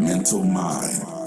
mental mind.